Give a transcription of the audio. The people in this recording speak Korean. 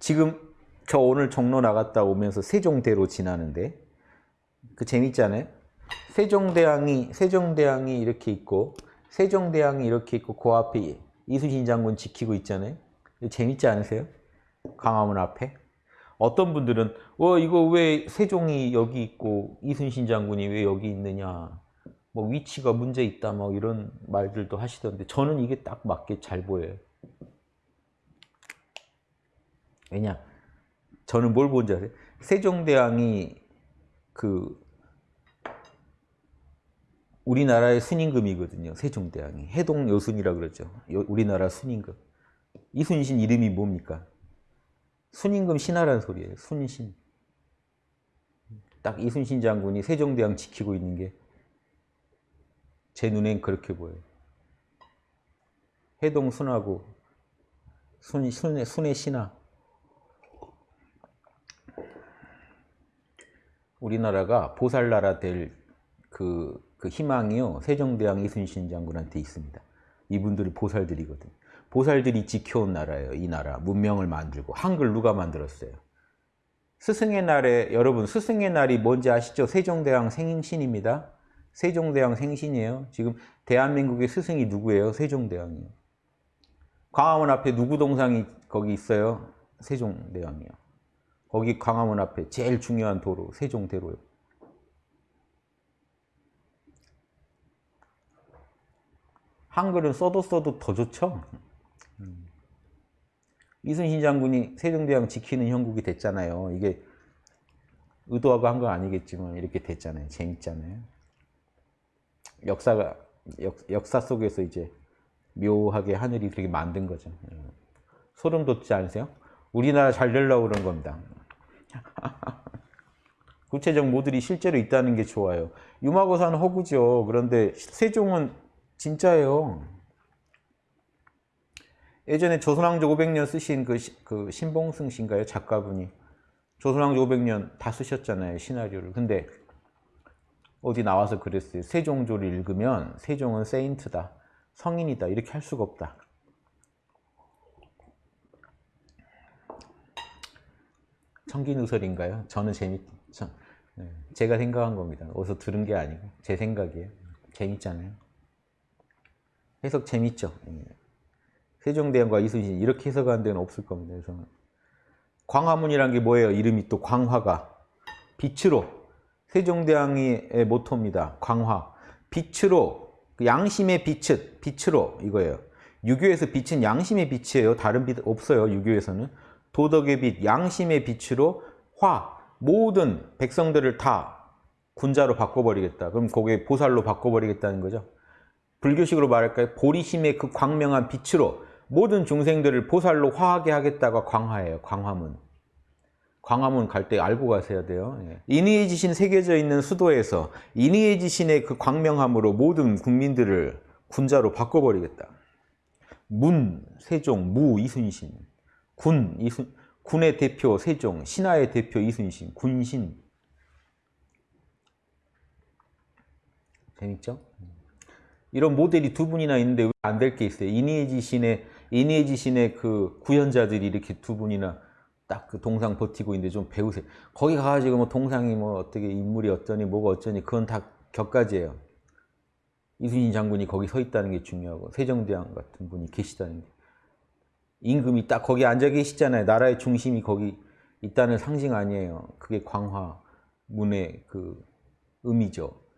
지금 저 오늘 종로 나갔다 오면서 세종대로 지나는데 그 재밌잖아요. 세종대왕이 세종대왕이 이렇게 있고 세종대왕이 이렇게 있고 그 앞에 이순신 장군 지키고 있잖아요. 재밌지 않으세요? 광화문 앞에 어떤 분들은 어 이거 왜 세종이 여기 있고 이순신 장군이 왜 여기 있느냐 뭐 위치가 문제 있다 뭐 이런 말들도 하시던데 저는 이게 딱 맞게 잘 보여요. 왜냐? 저는 뭘 본지 아세요? 세종대왕이 그 우리나라의 순임금이거든요. 세종대왕이 해동 여순이라 그러죠. 우리나라 순임금. 이순신 이름이 뭡니까? 순임금 신하란 소리예요. 순신. 딱 이순신 장군이 세종대왕 지키고 있는 게 제 눈엔 그렇게 보여요. 해동 순하고 순, 순의, 순의 신하. 우리나라가 보살나라 될 그, 그 희망이요. 세종대왕 이순신 장군한테 있습니다. 이분들이 보살들이거든. 보살들이 지켜온 나라예요. 이 나라. 문명을 만들고. 한글 누가 만들었어요? 스승의 날에 여러분 스승의 날이 뭔지 아시죠? 세종대왕 생신입니다. 세종대왕 생신이에요. 지금 대한민국의 스승이 누구예요? 세종대왕이요. 광화문 앞에 누구 동상이 거기 있어요? 세종대왕이요. 거기 광화문 앞에 제일 중요한 도로 세종대로요. 한글은 써도 써도 더 좋죠? 음. 이순신 장군이 세종대왕 지키는 형국이 됐잖아요. 이게 의도하고 한 건 아니겠지만 이렇게 됐잖아요. 재밌잖아요. 역사가 역, 역사 속에서 이제 묘하게 하늘이 그렇게 만든 거죠. 음. 소름 돋지 않으세요? 우리나라 잘 되려고 그런 겁니다. 구체적 모델이 실제로 있다는 게 좋아요. 유마고사는 허구죠. 그런데 세종은 진짜예요. 예전에 조선왕조 500년 쓰신 그, 그 신봉승 씨인가요? 작가분이. 조선왕조 500년 다 쓰셨잖아요. 시나리오를. 근데 어디 나와서 그랬어요. 세종조를 읽으면 세종은 세인트다. 성인이다. 이렇게 할 수가 없다. 청기누설인가요? 저는 재밌, 저, 네, 제가 생각한 겁니다. 어디서 들은 게 아니고 제 생각이에요. 재밌잖아요. 해석 재밌죠? 예. 세종대왕과 이순신 이렇게 해석하는 데는 없을 겁니다. 그래서 광화문이란 게 뭐예요? 이름이 또 광화가 빛으로 세종대왕의 모토입니다. 광화 빛으로 그 양심의 빛은 빛으로 이거예요. 유교에서 빛은 양심의 빛이에요. 다른 빛 없어요. 유교에서는 도덕의 빛, 양심의 빛으로 화 모든 백성들을 다 군자로 바꿔버리겠다. 그럼 거기에 보살로 바꿔버리겠다는 거죠. 불교식으로 말할까요? 보리심의 그 광명한 빛으로 모든 중생들을 보살로 화하게 하겠다가 광화예요. 광화문. 광화문 갈 때 알고 가셔야 돼요. 예. 인의해지신 새겨져 있는 수도에서 인의해지신의 그 광명함으로 모든 국민들을 군자로 바꿔버리겠다. 문, 세종, 무, 이순신. 군, 이순, 군의 대표 세종, 신하의 대표 이순신, 군신. 재밌죠? 이런 모델이 두 분이나 있는데 왜 안 될 게 있어요? 이니에지 신의 이니에지 신의 그 구현자들이 이렇게 두 분이나 딱 그 동상 버티고 있는데 좀 배우세요. 거기 가가지고 뭐 동상이 뭐 어떻게 인물이 어쩌니 뭐가 어쩌니 그건 다 격가지예요. 이순신 장군이 거기 서 있다는 게 중요하고 세종대왕 같은 분이 계시다는 게 임금이 딱 거기 앉아 계시잖아요. 나라의 중심이 거기 있다는 상징 아니에요. 그게 광화 문의 그 의미죠.